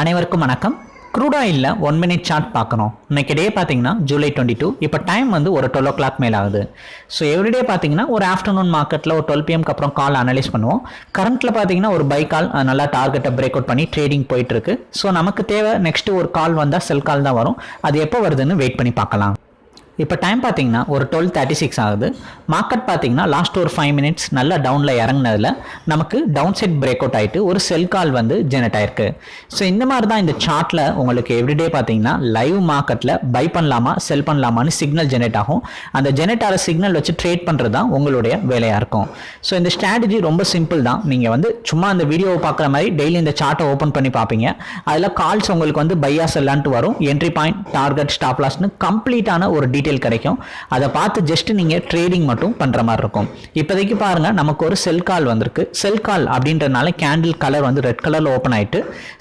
அனைவருக்கும் வணக்கம். க்ரூட் ஆயிலில் ஒன் மினிட் சார்ட் பார்க்கணும். இன்றைக்கி டே பார்த்தீங்கன்னா ஜூலை டுவெண்ட்டி டூ இப்போ டைம் வந்து ஒரு டுவெல் ஓ கிளாக் மேலே ஆகுது. ஸோ எவ்ரிடே பார்த்தீங்கன்னா ஒரு ஆஃப்டர்நூன் மார்க்கெட்டில் ஒரு டுவெல் பிஎம்க்கு அப்புறம் கால் அனலைஸ் பண்ணுவோம். கரண்ட்டில் பார்த்தீங்கன்னா ஒரு பை கால் நல்லா டார்கெட்டை பிரேக் அவுட் பண்ணி ட்ரேடிங் போயிட்டு இருக்கு. ஸோ நமக்கு தேவை நெக்ஸ்ட்டு ஒரு கால் வந்தால் செல் கால் தான் வரும். அது எப்போ வருதுன்னு வெயிட் பண்ணி பார்க்கலாம். இப்போ டைம் பார்த்தீங்கன்னா ஒரு டுவெல் தேர்ட்டி சிக்ஸ் ஆகுது. மார்க்கெட் பார்த்தீங்கன்னா லாஸ்ட் ஒரு ஃபைவ் மினிட்ஸ் நல்லா டவுனில் இறங்கினதில் நமக்கு டவுன் சைட் பிரேக் அவுட் ஆகிட்டு ஒரு செல் கால் வந்து ஜெனரேட் ஆயிருக்கு. ஸோ இந்த மாதிரி தான் இந்த சார்ட்டில் உங்களுக்கு எவ்ரிடே பார்த்தீங்கன்னா லைவ் மார்க்கெட்டில் பை பண்ணலாமா செல் பண்ணலாமான்னு சிக்னல் ஜெனரேட் ஆகும். அந்த ஜெனரேட் ஆகிற சிக்னல் வச்சு ட்ரேட் பண்ணுறது தான் உங்களுடைய வேலையாக இருக்கும். ஸோ இந்த ஸ்ட்ராட்டஜி ரொம்ப சிம்பிள் தான். நீங்கள் வந்து சும்மா அந்த வீடியோவை பார்க்குற மாதிரி டெய்லி இந்த சார்ட்டை ஓப்பன் பண்ணி பார்ப்பீங்க அதில் கால்ஸ் உங்களுக்கு வந்து பையா செல்லான்ட்டு வரும். என்ட்ரி பாயிண்ட் டார்கெட் ஸ்டாப் கம்ப்ளீட்டான ஒரு டீட்டெயில் கிடைக்கும். அதை பார்த்து ஜஸ்ட் நீங்கள் ட்ரேடிங் மட்டும் பண்ணுற மாதிரி இருக்கும். இப்போதைக்கு பாருங்க நமக்கு ஒரு செல் கால் வந்திருக்கு. செல் கால் அப்படின்றனால கேண்டில் கலர் வந்து ரெட் கலரில் ஓப்பன் ஆயிட்டு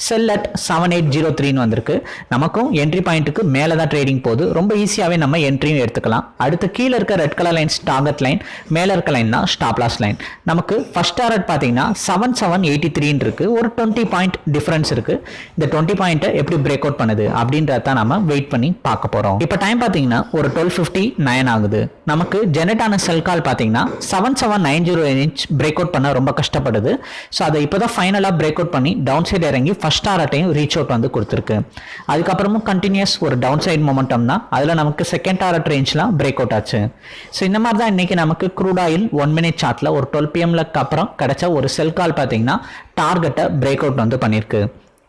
sell at seven eight zero த்ரீன்னு வந்திருக்கு. நமக்கும் என்ட்ரி பாயிண்ட்டுக்கு மேலே தான் ட்ரேடிங் போகுது. ரொம்ப ஈஸியாகவே நம்ம என்ட்ரியும் எடுத்துக்கலாம். அடுத்து கீழே இருக்க red colour lines target line மேலே இருக்க லைன் தான் ஸ்டாப் லாஸ் லைன் நமக்கு ஃபர்ஸ்ட் டார்கெட் பார்த்தீங்கன்னா செவன் செவன் எயிட்டி த்ரீன்னு இருக்கு. ஒரு டுவெண்ட்டி பாயிண்ட் டிஃப்ரென்ஸ் இருக்கு. இந்த டுவெண்ட்டி பாயிண்ட்டை எப்படி பிரேக் அவுட் பண்ணுது அப்படின்றத நம்ம வெயிட் பண்ணி பார்க்க போகிறோம் இப்போ டைம் பார்த்தீங்கன்னா ஒரு டுவெல் ஃபிஃப்டி நைன் ஆகுது. நமக்கு ஜெனரேட் ஆன செல் கால் பார்த்தீங்கன்னா seven seven nine zero inch break out பண்ண ரொம்ப கஷ்டப்படுது. ஸோ அதை இப்போ தான் ஃபைனலாக பிரேக் அவுட் பண்ணி டவுன் சைடு இறங்கி ஃபர்ஸ்ட் டாரட்டையும் ரீச் அவுட் வந்து கொடுத்துருக்கு. அதுக்கப்புறமும் கண்டினியூஸ் ஒரு டவுன் சைடு மொமெண்டம் தான். அதில் நமக்கு செகண்ட் டாரட் ரேஞ்ச்லாம் பிரேக் அவுட் ஆச்சு. ஸோ இந்த மாதிரி தான் இன்னைக்கு நமக்கு க்ரூட் ஆயில் ஒன் மினிட் சார்ட்டில் ஒரு டுவெல் பிஎம்லக்கு அப்புறம் கிடைச்ச ஒரு செல் கால் பார்த்தீங்கன்னா டார்கெட்டை பிரேக் அவுட் வந்து பண்ணியிருக்கு.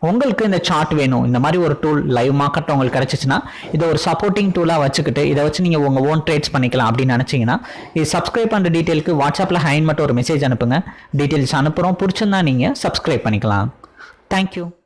உங்களுக்கு இந்த சார்ட் வேணும். இந்த மாதிரி ஒரு டூல் லைவ் மார்க்கெட் உங்களுக்கு கிடைச்சிச்சுன்னா இதை ஒரு சப்போர்ட்டிங் டூலாக வச்சுக்கிட்டு இதை வச்சு நீங்கள் உங்கள் ஓன் ட்ரேட்ஸ் பண்ணிக்கலாம் அப்படின்னு நினச்சிங்கன்னா இது சப்ஸ்கிரைப் பண்ணுற டீட்டெயிலுக்கு வாட்ஸ்அப்பில் ஹைன் மட்டும் ஒரு மெசேஜ் அனுப்புங்க. டீட்டெயில்ஸ் அனுப்புகிறோம் பிடிச்சிருந்தா நீங்கள் சப்ஸ்கிரைப் பண்ணிக்கலாம். தேங்க்யூ